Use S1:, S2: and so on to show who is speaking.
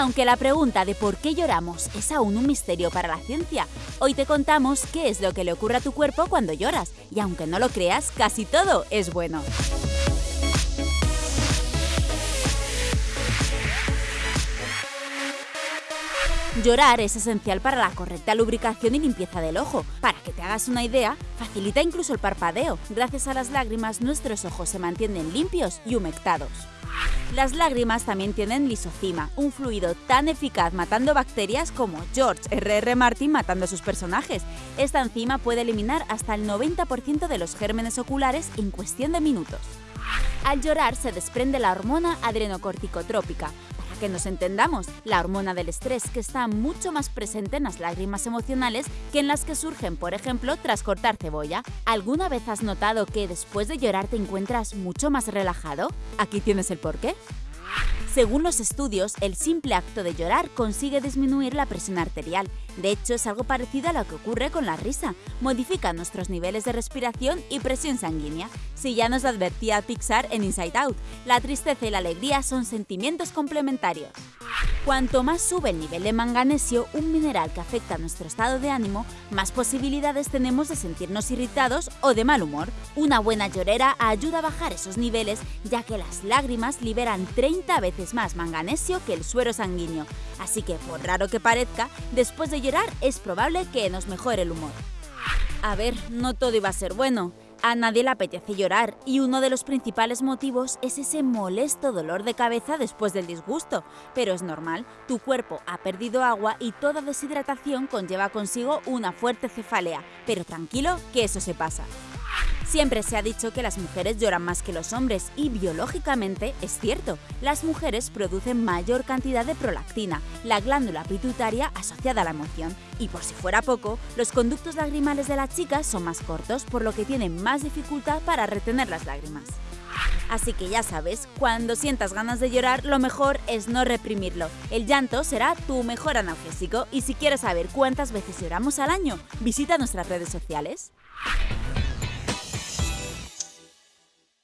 S1: Aunque la pregunta de por qué lloramos es aún un misterio para la ciencia, hoy te contamos qué es lo que le ocurre a tu cuerpo cuando lloras, y aunque no lo creas, casi todo es bueno. Llorar es esencial para la correcta lubricación y limpieza del ojo. Para que te hagas una idea, facilita incluso el parpadeo. Gracias a las lágrimas nuestros ojos se mantienen limpios y humectados. Las lágrimas también tienen lisocima, un fluido tan eficaz matando bacterias como George R.R. Martin matando a sus personajes. Esta enzima puede eliminar hasta el 90% de los gérmenes oculares en cuestión de minutos. Al llorar se desprende la hormona adrenocorticotrópica, que nos entendamos, la hormona del estrés que está mucho más presente en las lágrimas emocionales que en las que surgen, por ejemplo, tras cortar cebolla. ¿Alguna vez has notado que después de llorar te encuentras mucho más relajado? Aquí tienes el porqué. Según los estudios, el simple acto de llorar consigue disminuir la presión arterial. De hecho, es algo parecido a lo que ocurre con la risa. Modifica nuestros niveles de respiración y presión sanguínea. Si ya nos advertía Pixar en Inside Out, la tristeza y la alegría son sentimientos complementarios. Cuanto más sube el nivel de manganesio, un mineral que afecta a nuestro estado de ánimo, más posibilidades tenemos de sentirnos irritados o de mal humor. Una buena llorera ayuda a bajar esos niveles, ya que las lágrimas liberan 30 veces más manganesio que el suero sanguíneo. Así que, por raro que parezca, después de llorar es probable que nos mejore el humor. A ver, no todo iba a ser bueno. A nadie le apetece llorar y uno de los principales motivos es ese molesto dolor de cabeza después del disgusto. Pero es normal, tu cuerpo ha perdido agua y toda deshidratación conlleva consigo una fuerte cefalea. Pero tranquilo, que eso se pasa. Siempre se ha dicho que las mujeres lloran más que los hombres y biológicamente es cierto. Las mujeres producen mayor cantidad de prolactina, la glándula pituitaria asociada a la emoción. Y por si fuera poco, los conductos lagrimales de las chicas son más cortos, por lo que tienen más dificultad para retener las lágrimas. Así que ya sabes, cuando sientas ganas de llorar, lo mejor es no reprimirlo. El llanto será tu mejor analgésico y si quieres saber cuántas veces lloramos al año, visita nuestras redes sociales.